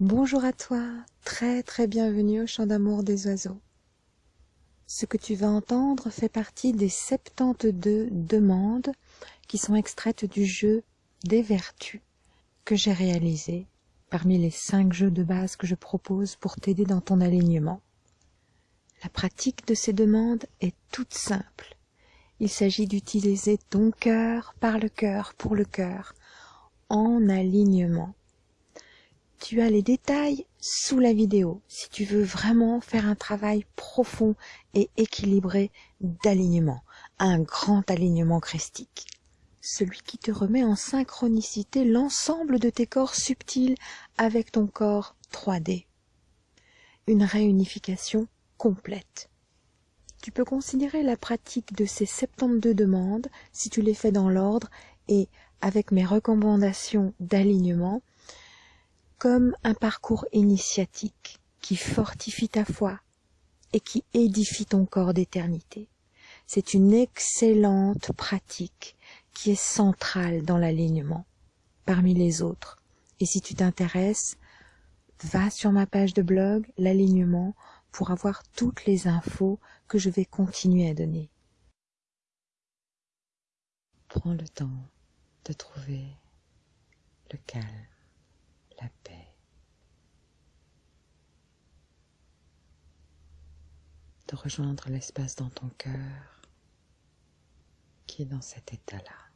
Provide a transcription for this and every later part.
Bonjour à toi, très très bienvenue au chant d'amour des oiseaux. Ce que tu vas entendre fait partie des 72 demandes qui sont extraites du jeu des vertus que j'ai réalisé parmi les 5 jeux de base que je propose pour t'aider dans ton alignement. La pratique de ces demandes est toute simple. Il s'agit d'utiliser ton cœur par le cœur pour le cœur en alignement tu as les détails sous la vidéo si tu veux vraiment faire un travail profond et équilibré d'alignement, un grand alignement christique. Celui qui te remet en synchronicité l'ensemble de tes corps subtils avec ton corps 3D. Une réunification complète. Tu peux considérer la pratique de ces 72 demandes, si tu les fais dans l'ordre et avec mes recommandations d'alignement, comme un parcours initiatique qui fortifie ta foi et qui édifie ton corps d'éternité. C'est une excellente pratique qui est centrale dans l'alignement parmi les autres. Et si tu t'intéresses, va sur ma page de blog, l'alignement, pour avoir toutes les infos que je vais continuer à donner. Prends le temps de trouver le calme la paix. De rejoindre l'espace dans ton cœur qui est dans cet état-là.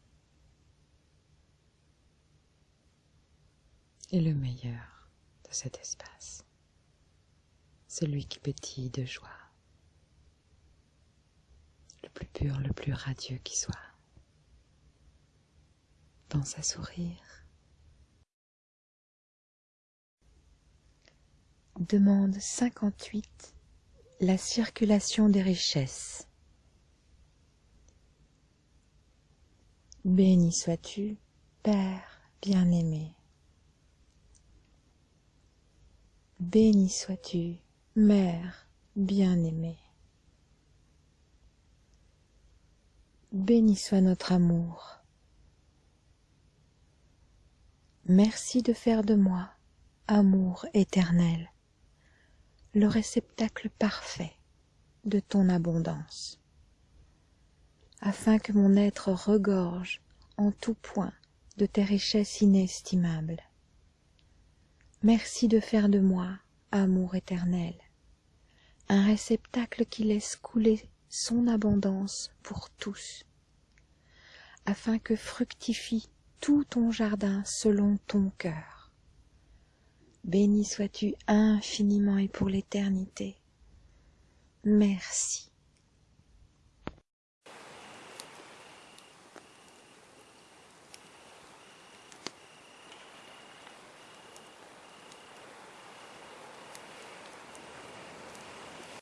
Et le meilleur de cet espace, celui qui pétille de joie, le plus pur, le plus radieux qui soit. Pense à sourire Demande 58. La circulation des richesses. Béni sois-tu, Père bien-aimé. Béni sois-tu, Mère bien-aimée. Béni soit notre amour. Merci de faire de moi amour éternel le réceptacle parfait de ton abondance, afin que mon être regorge en tout point de tes richesses inestimables. Merci de faire de moi, amour éternel, un réceptacle qui laisse couler son abondance pour tous, afin que fructifie tout ton jardin selon ton cœur Béni sois-tu infiniment et pour l'éternité. Merci.